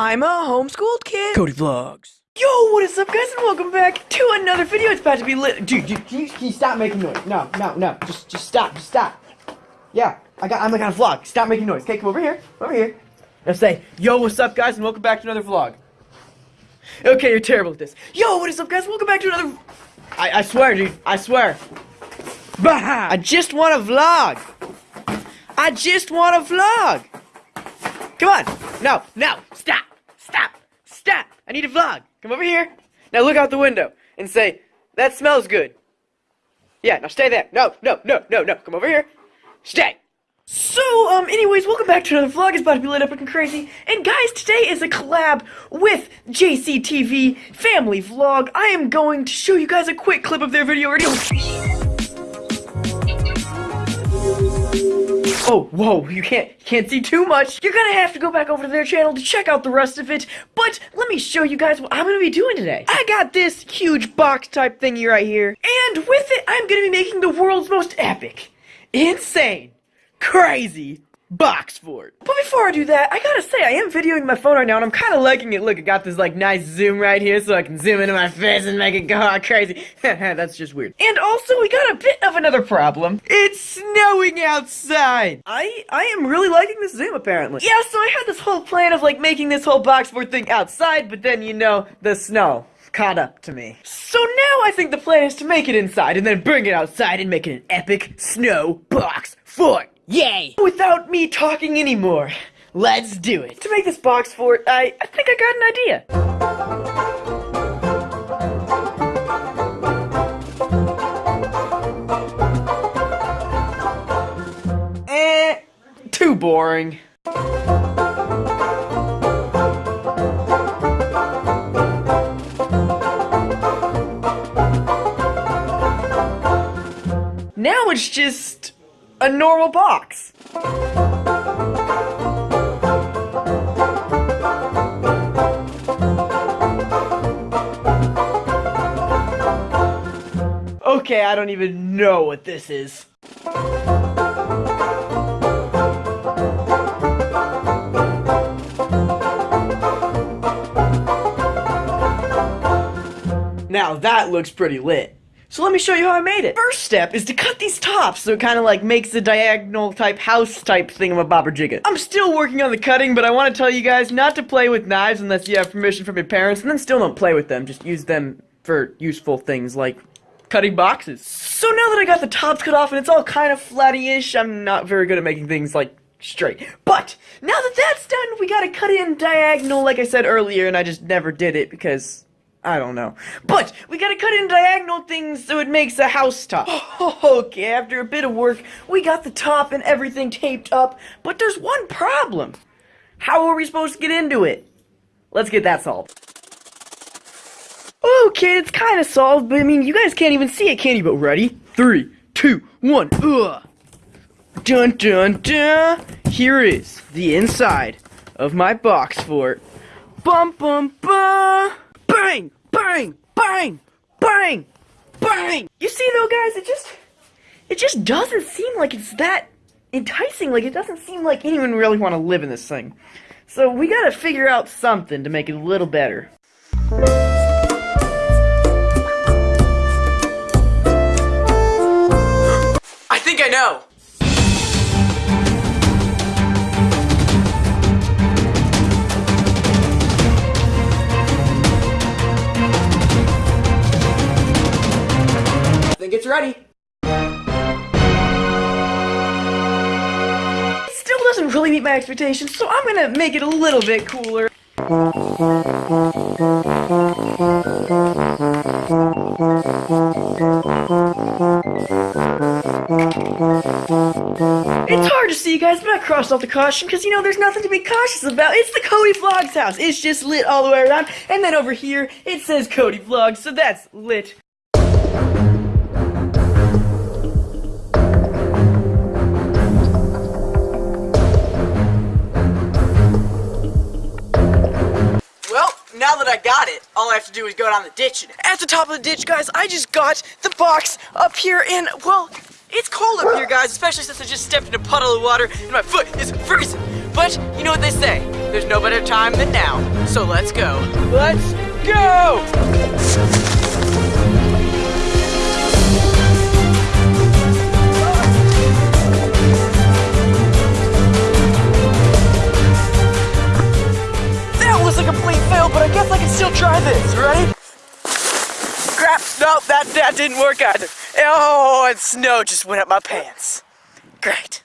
I'm a homeschooled kid. Cody Vlogs. Yo, what is up, guys, and welcome back to another video. It's about to be lit. Dude, dude, can you, can you stop making noise? No, no, no. Just, just stop. Just stop. Yeah, I got. I'm like on a vlog. Stop making noise. Okay, come over here. Over here. Now say, yo, what's up, guys, and welcome back to another vlog. Okay, you're terrible at this. Yo, what is up, guys? Welcome back to another. I, I swear, dude. I swear. Bah! I just want a vlog. I just want a vlog. Come on. No, no. Stop. Stop. Stop. I need a vlog. Come over here. Now look out the window and say, that smells good. Yeah, now stay there. No, no, no, no, no. Come over here. Stay. So, um, anyways, welcome back to another vlog. It's about to be lit up and crazy. And guys, today is a collab with JCTV Family Vlog. I am going to show you guys a quick clip of their video. Ready? Oh, whoa, you can't can't see too much. You're gonna have to go back over to their channel to check out the rest of it. But let me show you guys what I'm gonna be doing today. I got this huge box type thingy right here. And with it, I'm gonna be making the world's most epic, insane, crazy box fort. But before I do that, I gotta say, I am videoing my phone right now, and I'm kind of liking it. Look, I got this, like, nice zoom right here, so I can zoom into my face and make it go all crazy. That's just weird. And also, we got a bit of another problem. It's snowing outside! I, I am really liking this zoom, apparently. Yeah, so I had this whole plan of, like, making this whole box fort thing outside, but then, you know, the snow caught up to me. So now I think the plan is to make it inside, and then bring it outside and make it an epic snow box fort. Yay! Without me talking anymore, let's do it. To make this box fort, I, I think I got an idea. Eh, too boring. Now it's just a normal box. Okay, I don't even know what this is. Now that looks pretty lit. So let me show you how I made it. First step is to cut these tops so it kind of like makes a diagonal type house type thing of a bobber jigget. I'm still working on the cutting, but I want to tell you guys not to play with knives unless you have permission from your parents, and then still don't play with them. Just use them for useful things like cutting boxes. So now that I got the tops cut off and it's all kind of flatty-ish, I'm not very good at making things like straight. But now that that's done, we gotta cut in diagonal like I said earlier, and I just never did it because I don't know. But we gotta cut in diagonal things so it makes a house top. okay, after a bit of work, we got the top and everything taped up, but there's one problem. How are we supposed to get into it? Let's get that solved. Oh, okay, it's kind of solved, but I mean, you guys can't even see it, can you? But ready? Three, two, one, ugh. Dun dun dun! Here is the inside of my box fort. Bum bum bum! Bang! Bang! Bang! Bang! Bang! You see though, guys, it just it just doesn't seem like it's that enticing. Like it doesn't seem like anyone really want to live in this thing. So we gotta figure out something to make it a little better. I think I know. Ready. It still doesn't really meet my expectations, so I'm gonna make it a little bit cooler. It's hard to see, you guys, but I crossed off the caution because, you know, there's nothing to be cautious about. It's the Cody Vlogs house. It's just lit all the way around. And then over here, it says Cody Vlogs, so that's lit. That I got it, all I have to do is go down the ditch. At the top of the ditch, guys, I just got the box up here and, well, it's cold up here, guys, especially since I just stepped in a puddle of water and my foot is freezing. But, you know what they say, there's no better time than now. So let's go. Let's go! Complete fail, but I guess I can still try this. Ready? Crap! No, that that didn't work either. Oh, and snow just went up my pants. Great.